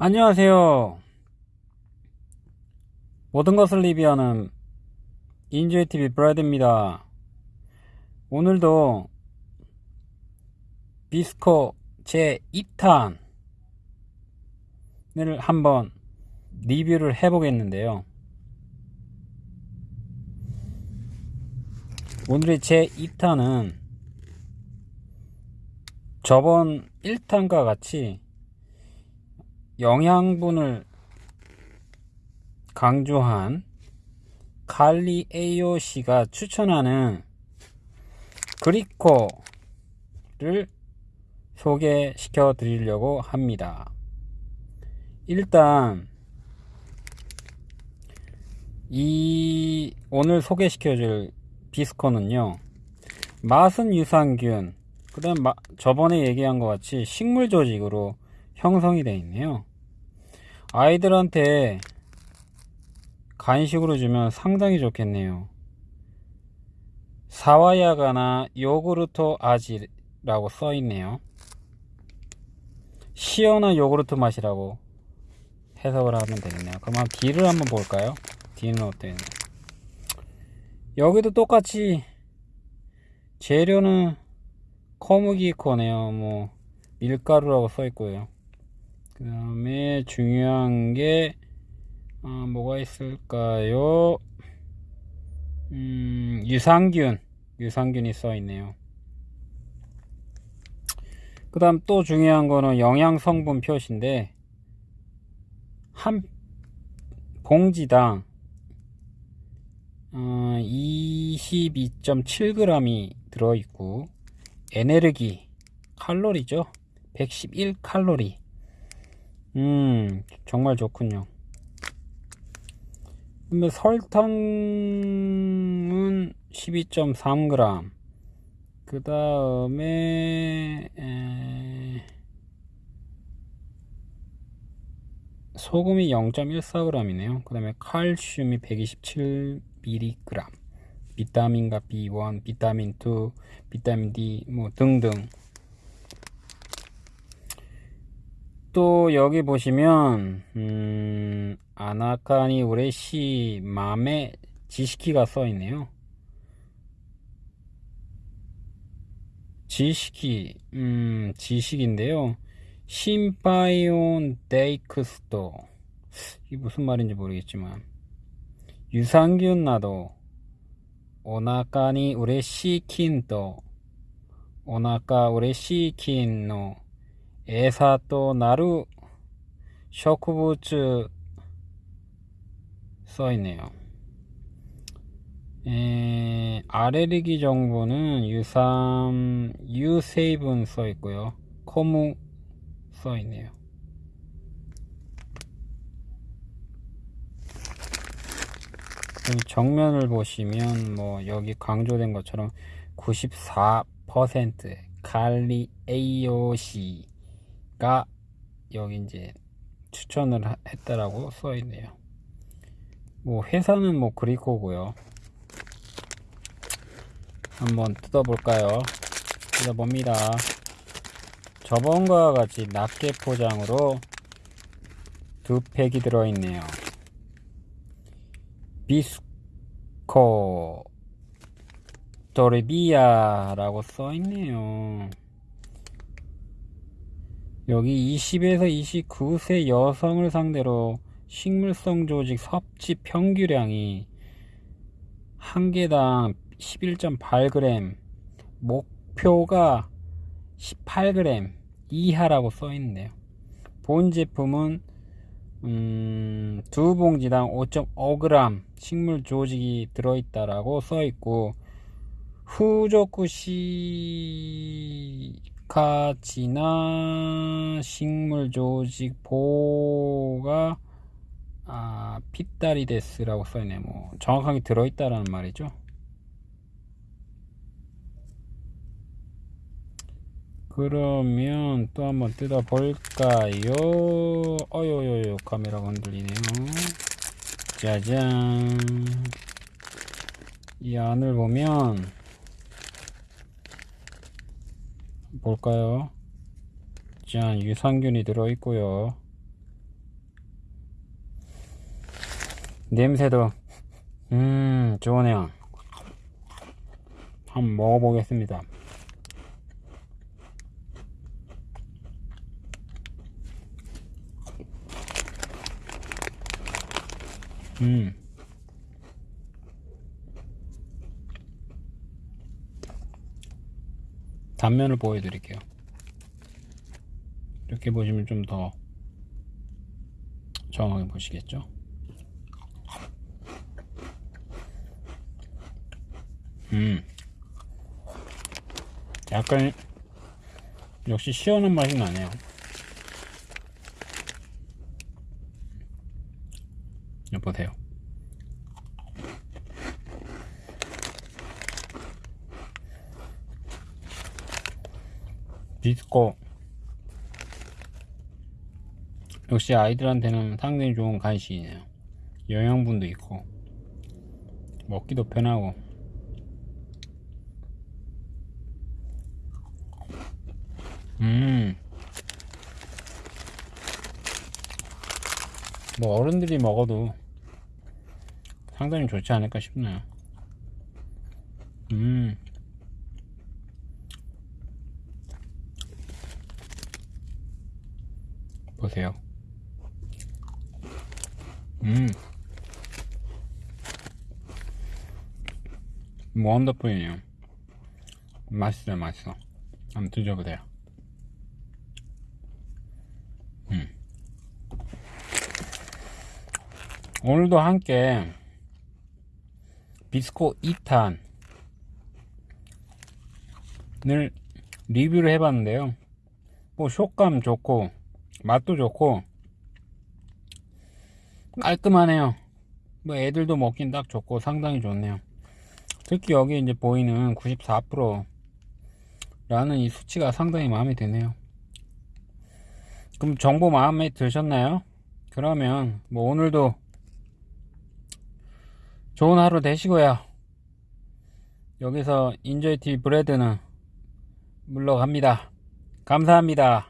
안녕하세요. 모든 것을 리뷰하는 인조이TV 브라이드입니다. 오늘도 비스코 제 2탄을 한번 리뷰를 해보겠는데요. 오늘의 제 2탄은 저번 1탄과 같이 영양분을 강조한 칼리 AOC가 추천하는 그리코를 소개시켜 드리려고 합니다. 일단 이 오늘 소개시켜 줄 비스코는요. 맛은 유산균, 그 다음 저번에 얘기한 것 같이 식물 조직으로 형성이 되어 있네요. 아이들한테 간식으로 주면 상당히 좋겠네요. 사와야가나 요구르트 아지라고 써 있네요. 시원한 요구르트 맛이라고 해석을 하면 되겠네요. 그럼 뒤를 한번 볼까요? 뒤는 어때요? 여기도 똑같이 재료는 커무기 코네요. 뭐 밀가루라고 써 있고요. 그 다음에 중요한 게 어, 뭐가 있을까요? 음, 유산균 유산균이 써 있네요. 그 다음 또 중요한 거는 영양성분 표시인데 한 봉지당 어, 22.7g이 들어있고 에네르기 칼로리죠? 111칼로리 음 정말 좋군요. 근데 설탕은 12.3g 그 다음에 소금이 0.14g이네요. 그 다음에 칼슘이 127mg 비타민과 B1, 비타민2, 비타민 D 뭐 등등 또 여기 보시면 음, 아나카니 우레시 맘에 지식키가 써 있네요. 지식키 음, 지식인데요. 심파이온 데이크스토. 이게 무슨 말인지 모르겠지만. 유산균 나도. 오나카니 우레시 킨또 오나카 우레시 킨노 에사또 나루 쇼크부츠 써있네요. 에, 아레르기 정보는 유삼 유세이븐 써있고요. 코무 써있네요. 정면을 보시면 뭐 여기 강조된 것처럼 94% 칼리 AOC 가 여기 이제 추천을 했다라고 써 있네요. 뭐 회사는 뭐 그리코고요. 한번 뜯어 볼까요? 뜯어 봅니다. 저번과 같이 낱개 포장으로 두 팩이 들어 있네요. 비스코 도레비아 라고 써 있네요 여기 20에서 29세 여성을 상대로 식물성 조직 섭취 평균량이 한 개당 11.8g 목표가 18g 이하라고 써 있네요. 본 제품은 음, 두 봉지당 5.5g 식물 조직이 들어있다라고 써 있고 후조쿠시 가지나 식물 조직 보가 아, 피다리데스라고 써있네. 뭐 정확하게 들어있다라는 말이죠. 그러면 또 한번 뜯어 볼까요? 어요요요 카메라가 흔들리네요. 짜잔. 이 안을 보면 볼까요? 짠 유산균이 들어있고요. 냄새도 음 좋으네요. 한번 먹어보겠습니다. 음. 단면을 보여드릴게요. 이렇게 보시면 좀 더 정확하게 보시겠죠? 음. 약간 역시 시원한 맛이 나네요. 여보세요 비스코 역시 아이들한테는 상당히 좋은 간식이네요 영양분도 있고 먹기도 편하고 음. 뭐 어른들이 먹어도 상당히 좋지 않을까 싶네요. 음. 보세요. 음. 원더풀이네요. 맛있어요, 맛있어. 한번 드셔보세요. 음. 오늘도 함께 비스코 2탄을 리뷰를 해봤는데요. 뭐 식감 좋고 맛도 좋고 깔끔하네요. 뭐 애들도 먹긴 딱 좋고 상당히 좋네요. 특히 여기 이제 보이는 94% 라는 이 수치가 상당히 마음에 드네요. 그럼 정보 마음에 드셨나요? 그러면 뭐 오늘도 좋은 하루 되시고요. 여기서 인조이티 브레드는 물러갑니다. 감사합니다.